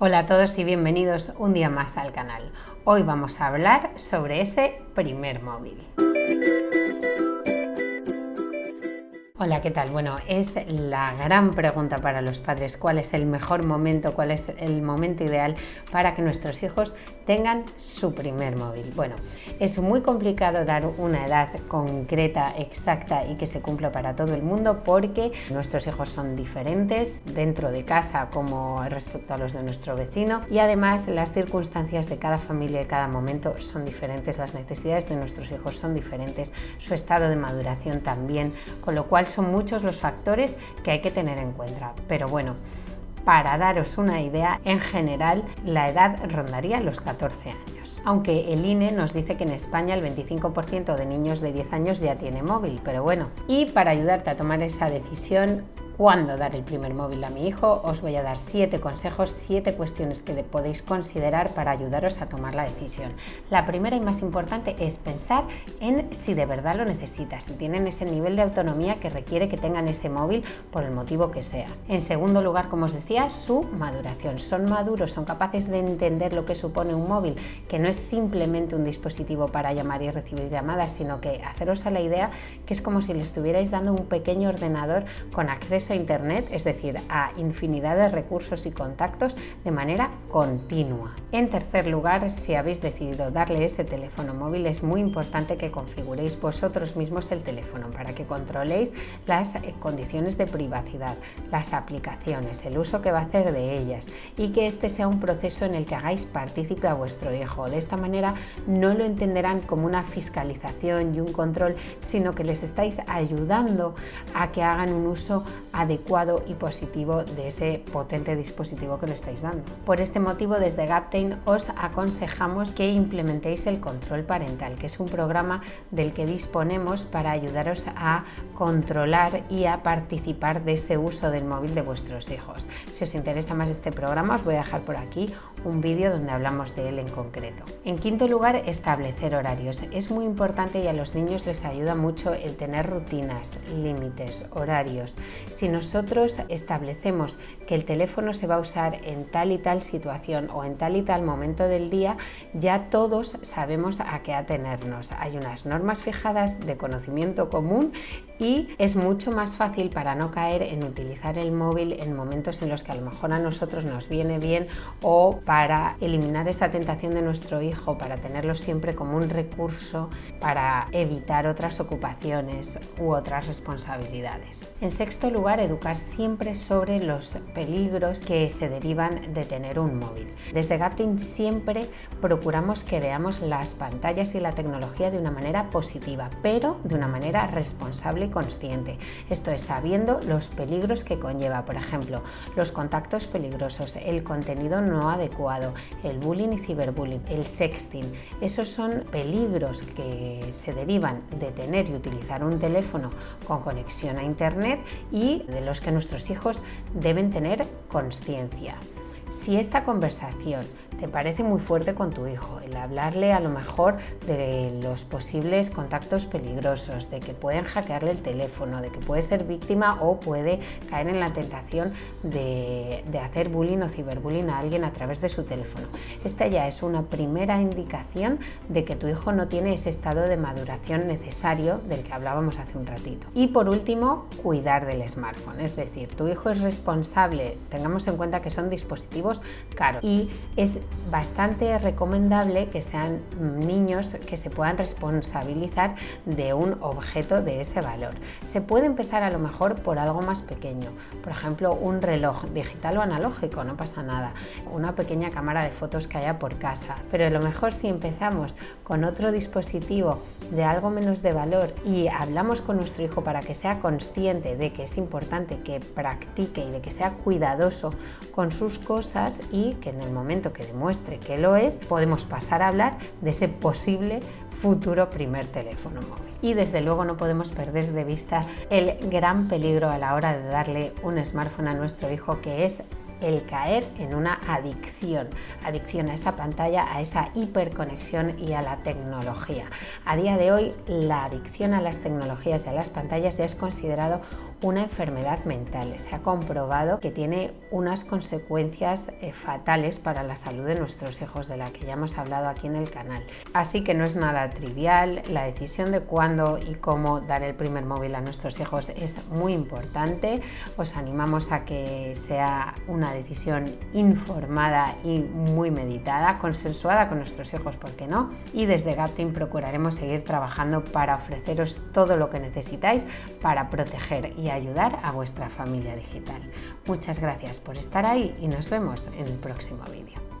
Hola a todos y bienvenidos un día más al canal. Hoy vamos a hablar sobre ese primer móvil. Hola, ¿qué tal? Bueno, es la gran pregunta para los padres, ¿cuál es el mejor momento, cuál es el momento ideal para que nuestros hijos tengan su primer móvil? Bueno, es muy complicado dar una edad concreta, exacta y que se cumpla para todo el mundo porque nuestros hijos son diferentes dentro de casa como respecto a los de nuestro vecino y además las circunstancias de cada familia y cada momento son diferentes, las necesidades de nuestros hijos son diferentes, su estado de maduración también, con lo cual son muchos los factores que hay que tener en cuenta. Pero bueno, para daros una idea, en general la edad rondaría los 14 años. Aunque el INE nos dice que en España el 25% de niños de 10 años ya tiene móvil, pero bueno. Y para ayudarte a tomar esa decisión, cuándo dar el primer móvil a mi hijo, os voy a dar siete consejos, siete cuestiones que podéis considerar para ayudaros a tomar la decisión. La primera y más importante es pensar en si de verdad lo necesitas, si tienen ese nivel de autonomía que requiere que tengan ese móvil por el motivo que sea. En segundo lugar, como os decía, su maduración. Son maduros, son capaces de entender lo que supone un móvil, que no es simplemente un dispositivo para llamar y recibir llamadas, sino que haceros a la idea que es como si le estuvierais dando un pequeño ordenador con acceso a Internet, es decir, a infinidad de recursos y contactos de manera continua. En tercer lugar, si habéis decidido darle ese teléfono móvil, es muy importante que configuréis vosotros mismos el teléfono para que controléis las eh, condiciones de privacidad, las aplicaciones, el uso que va a hacer de ellas y que este sea un proceso en el que hagáis partícipe a vuestro hijo. De esta manera no lo entenderán como una fiscalización y un control, sino que les estáis ayudando a que hagan un uso adecuado y positivo de ese potente dispositivo que le estáis dando. Por este motivo desde Gaptain os aconsejamos que implementéis el control parental, que es un programa del que disponemos para ayudaros a controlar y a participar de ese uso del móvil de vuestros hijos. Si os interesa más este programa os voy a dejar por aquí un vídeo donde hablamos de él en concreto. En quinto lugar, establecer horarios. Es muy importante y a los niños les ayuda mucho el tener rutinas, límites, horarios. Si nosotros establecemos que el teléfono se va a usar en tal y tal situación o en tal y tal momento del día, ya todos sabemos a qué atenernos. Hay unas normas fijadas de conocimiento común y es mucho más fácil para no caer en utilizar el móvil en momentos en los que a lo mejor a nosotros nos viene bien o para eliminar esa tentación de nuestro hijo, para tenerlo siempre como un recurso para evitar otras ocupaciones u otras responsabilidades. En sexto lugar, educar siempre sobre los peligros que se derivan de tener un móvil. Desde Gapting siempre procuramos que veamos las pantallas y la tecnología de una manera positiva, pero de una manera responsable y consciente. Esto es sabiendo los peligros que conlleva, por ejemplo, los contactos peligrosos, el contenido no adecuado, el bullying y ciberbullying, el sexting. Esos son peligros que se derivan de tener y utilizar un teléfono con conexión a internet y de los que nuestros hijos deben tener conciencia. Si esta conversación te parece muy fuerte con tu hijo, el hablarle a lo mejor de los posibles contactos peligrosos, de que pueden hackearle el teléfono, de que puede ser víctima o puede caer en la tentación de, hacer bullying o ciberbullying a alguien a través de su teléfono. Esta ya es una primera indicación de que tu hijo no tiene ese estado de maduración necesario del que hablábamos hace un ratito. Y por último, cuidar del smartphone, es decir, tu hijo es responsable, tengamos en cuenta que son dispositivos caros y es bastante recomendable que sean niños que se puedan responsabilizar de un objeto de ese valor. Se puede empezar a lo mejor por algo más pequeño, por ejemplo un reloj digital o analógico, no pasa nada, una pequeña cámara de fotos que haya por casa, pero a lo mejor si empezamos con otro dispositivo de algo menos de valor y hablamos con nuestro hijo para que sea consciente de que es importante que practique y de que sea cuidadoso con sus cosas, y que en el momento que demuestre que lo es, podemos pasar a hablar de ese posible futuro primer teléfono móvil. Y desde luego no podemos perder de vista el gran peligro a la hora de darle un smartphone a nuestro hijo que es el caer en una adicción, adicción a esa pantalla, a esa hiperconexión y a la tecnología. A día de hoy la adicción a las tecnologías y a las pantallas ya es considerado una enfermedad mental. Se ha comprobado que tiene unas consecuencias eh, fatales para la salud de nuestros hijos, de la que ya hemos hablado aquí en el canal. Así que no es nada trivial, la decisión de cuándo y cómo dar el primer móvil a nuestros hijos es muy importante. Os animamos a que sea una decisión informada y muy meditada, consensuada con nuestros hijos, ¿por qué no? Y desde GapTeam procuraremos seguir trabajando para ofreceros todo lo que necesitáis para proteger ayudar a vuestra familia digital. Muchas gracias por estar ahí y nos vemos en el próximo vídeo.